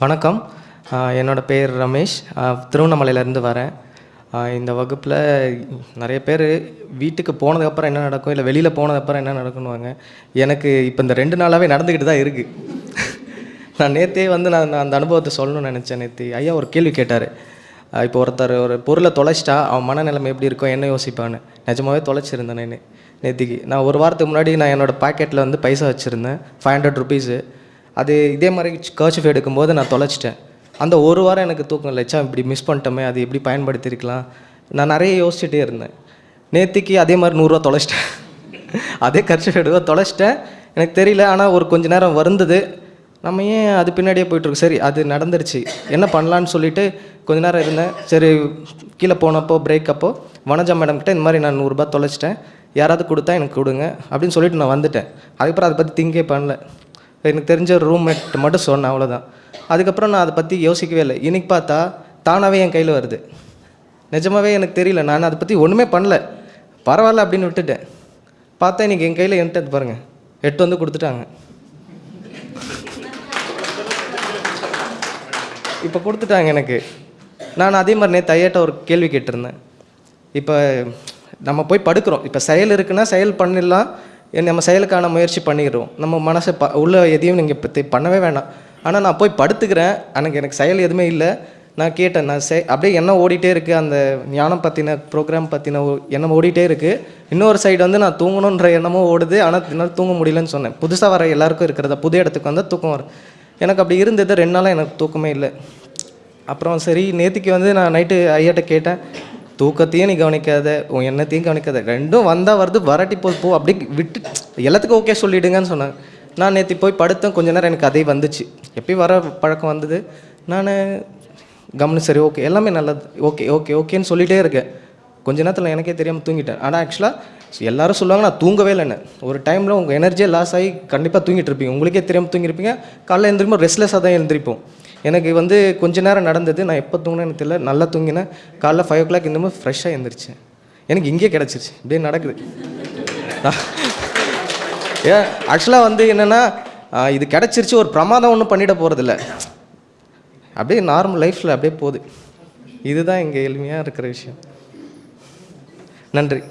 வணக்கம். என்னோடய என்னோட பேர் ரமேஷ். திருவண்ணாமலையிலேருந்து வரேன். இந்த வகுப்பில் நிறைய பேர் வீட்டுக்கு போனதுக்கப்புறம் என்ன நடக்கும் இல்லை வெளியில் போனதுக்கப்புறம் என்ன நடக்குன்னுவாங்க. எனக்கு இப்போ இந்த ரெண்டு நாளாகவே நடந்துக்கிட்டு தான் இருக்குது நான் நேற்றே வந்து நான் நான் அந்த அனுபவத்தை சொல்லணும்னு நினச்சேன் நேற்று ஐயா ஒரு கேள்வி கேட்டார். இப்போ ஒருத்தர் ஒரு பொருளை தொலைச்சிட்டா அவன் மனநிலைமை எப்படி இருக்கும் என்ன யோசிப்பான்னு. நிஜமாவே தொலைச்சிருந்தேன் நான் நேற்றுக்கு நான் ஒரு வாரத்துக்கு முன்னாடி நான் என்னோடய பாக்கெட்டில் வந்து பைசா வச்சுருந்தேன். ஃபைவ் ஹண்ட்ரட் ருபீஸு அது இதே மாதிரி கர்ச்சிஃப் எடுக்கும்போது நான் தொலைச்சிட்டேன். அந்த ஒரு வாரம் எனக்கு தூக்கம் இல்லைச்சா இப்படி மிஸ் பண்ணிட்டோமே அது எப்படி பயன்படுத்தியிருக்கலாம் நான் நிறைய யோசிச்சுட்டே இருந்தேன். நேற்றுக்கு அதே மாதிரி நூறுரூவா தொலைச்சிட்டேன். அதே கர்ச்சிஃப் எடுக்க தொலைச்சிட்டேன். எனக்கு தெரியல ஆனால் ஒரு கொஞ்ச நேரம் வருந்தது. நம்ம ஏன் அது பின்னாடியே போயிட்டுருக்கு சரி அது நடந்துருச்சு. என்ன பண்ணலான்னு சொல்லிட்டு கொஞ்ச நேரம் இருந்தேன். சரி கீழே போனப்போ பிரேக் அப்போ வனஜா மேடம்கிட்ட இந்த மாதிரி நான் நூறுரூபா தொலைச்சிட்டேன். யாராவது கொடுத்தா எனக்கு கொடுங்க அப்படின்னு சொல்லிட்டு நான் வந்துட்டேன். அதுக்கப்புறம் அதை பற்றி திங்கே பண்ணல. எனக்கு தெரிஞ்ச ரூம்மேட் மட்டும் சொன்னேன் அவ்வளோதான் அதுக்கப்புறம் நான் அதை பற்றி யோசிக்கவே இல்லை. இன்றைக்கி பார்த்தா தானாகவே என் கையில் வருது. நிஜமாகவே எனக்கு தெரியல. நான் அதை பற்றி ஒன்றுமே பண்ணல. பரவாயில்ல அப்படின்னு விட்டுட்டேன். பார்த்தா இன்னைக்கு என் கையில் என்கிட்ட பாருங்கள் எட்டு வந்து கொடுத்துட்டாங்க. இப்போ கொடுத்துட்டாங்க எனக்கு. நான் அதே மாதிரி நேற்று ஐயாட்ட ஒரு கேள்வி கேட்டிருந்தேன். இப்போ நம்ம போய் படுக்கிறோம். இப்போ செயல் இருக்குன்னா செயல் பண்ணிடலாம். நம்ம செயலுக்கான முயற்சி பண்ணிடுறோம். நம்ம மனசை ப உள்ள எதையும் நீங்கள் பற்றி பண்ணவே வேணாம். ஆனால் நான் போய் படுத்துக்கிறேன். எனக்கு எனக்கு செயல் எதுவுமே இல்லை. நான் கேட்டேன் நான் செய் அப்படியே எண்ணம் ஓடிட்டே இருக்குது அந்த ஞானம் பற்றின ப்ரோக்ராம் பற்றின எண்ணம் ஓடிட்டே இருக்குது இன்னொரு சைடு வந்து நான் தூங்கணுன்ற எண்ணமும் ஓடுது. ஆனால் என்னால் தூங்க முடியலன்னு சொன்னேன். புதுசாக வர எல்லாருக்கும் இருக்கிறத புது இடத்துக்கு வந்தால் தூக்கம் வரும். எனக்கு அப்படி இருந்தது. ரெண்டு நாளாக எனக்கு தூக்கமே இல்லை. அப்புறம் சரி நேற்றுக்கு வந்து நான் நைட்டு ஐயாட்ட கேட்டேன். தூக்கத்தையும் நீ கவனிக்காத உன் எண்ணத்தையும் கவனிக்காத. ரெண்டும் வந்தால் வருது வரட்டி போ போ அப்படி விட்டு எல்லாத்துக்கும் ஓகே சொல்லிடுங்கன்னு சொன்னாங்க. நான் நேற்று போய் படுத்தேன் கொஞ்ச நேரம் எனக்கு அதே வந்துச்சு. எப்பயும் வர பழக்கம் வந்தது? நான் கவனி சரி ஓகே எல்லாமே நல்லது. ஓகே ஓகே ஓகேன்னு சொல்லிகிட்டே இருக்கேன். கொஞ்ச நேரத்தில் எனக்கே தெரியாமல் தூங்கிட்டேன். ஆனால் ஆக்சுவலாக எல்லாரும் சொல்லுவாங்க நான் தூங்கவே இல்லைன்னு. ஒரு டைமில் உங்கள் எனர்ஜியே லாஸ் ஆகி கண்டிப்பாக தூங்கிட்டு இருப்பீங்க. உங்களுக்கே தெரியாமல் தூங்கியிருப்பீங்க காலையில் எழுந்திரிப்போம் ரெஸ்ட்லெஸ்ஸாக தான் எழுந்திரிப்போம் எனக்கு வந்து கொஞ்ச நேரம் நடந்தது. நான் எப்போ தூங்கினேன்னு எனக்கு தெரியல. நல்லா தூங்கினேன் காலைல ஃபைவ் ஓ கிளாக் இன்னமும் ஃப்ரெஷ்ஷாக எழுந்திரிச்சேன் எனக்கு இங்கே கிடச்சிருச்சு. இப்படியே நடக்குது. ஏன்? ஆக்சுவலாக வந்து என்னென்னா இது கிடச்சிருச்சு. ஒரு பிரமாதம் ஒன்றும் பண்ணிட போகிறதில்ல அப்படியே நார்மல் லைஃப்பில் அப்படியே போகுது. இதுதான் இங்கே எளிமையாக இருக்கிற விஷயம். நன்றி.